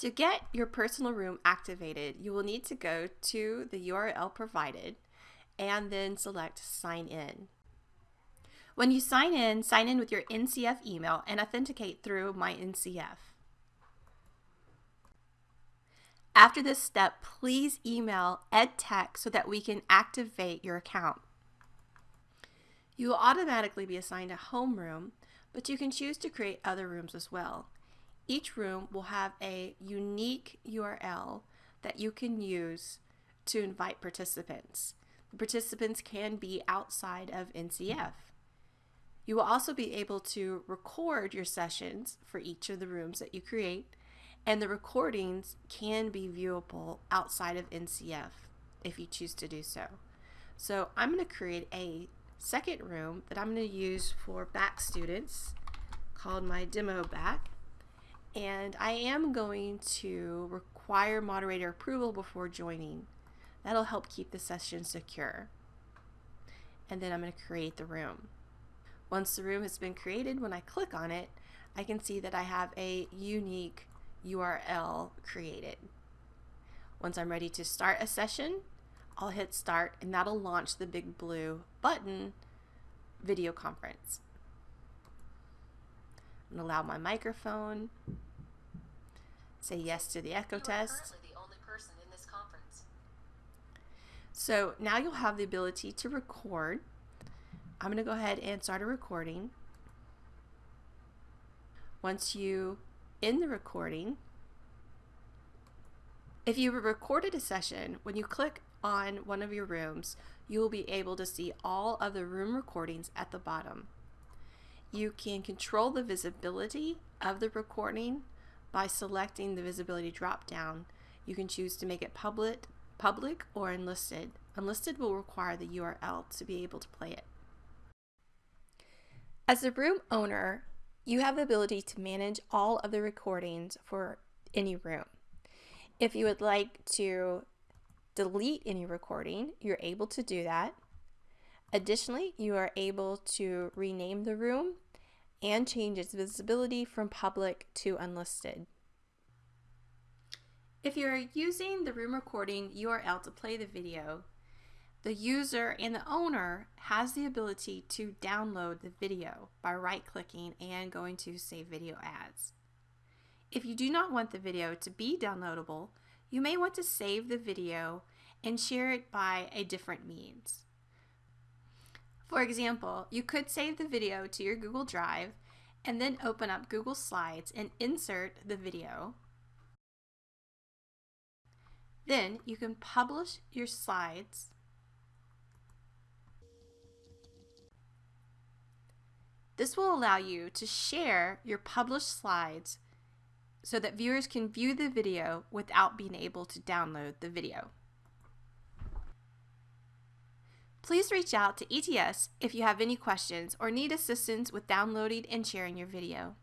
To get your personal room activated, you will need to go to the URL provided and then select sign in. When you sign in, sign in with your NCF email and authenticate through My NCF. After this step, please email EdTech so that we can activate your account. You will automatically be assigned a homeroom, but you can choose to create other rooms as well. Each room will have a unique URL that you can use to invite participants. The participants can be outside of NCF. You will also be able to record your sessions for each of the rooms that you create and the recordings can be viewable outside of NCF if you choose to do so. So I'm going to create a second room that I'm going to use for back students called my demo back and I am going to require moderator approval before joining. That'll help keep the session secure. And then I'm going to create the room. Once the room has been created, when I click on it, I can see that I have a unique URL created. Once I'm ready to start a session, I'll hit start and that'll launch the big blue button video conference. To allow my microphone, say yes to the echo test. So now you'll have the ability to record. I'm going to go ahead and start a recording. Once you in the recording, if you recorded a session, when you click on one of your rooms, you will be able to see all of the room recordings at the bottom. You can control the visibility of the recording by selecting the visibility drop down. You can choose to make it public, public or unlisted. Unlisted will require the URL to be able to play it. As a room owner, you have the ability to manage all of the recordings for any room. If you would like to delete any recording, you're able to do that. Additionally, you are able to rename the room and change its visibility from public to unlisted. If you're using the room recording URL to play the video, the user and the owner has the ability to download the video by right-clicking and going to Save Video As. If you do not want the video to be downloadable, you may want to save the video and share it by a different means. For example, you could save the video to your Google Drive and then open up Google Slides and insert the video. Then you can publish your slides This will allow you to share your published slides so that viewers can view the video without being able to download the video. Please reach out to ETS if you have any questions or need assistance with downloading and sharing your video.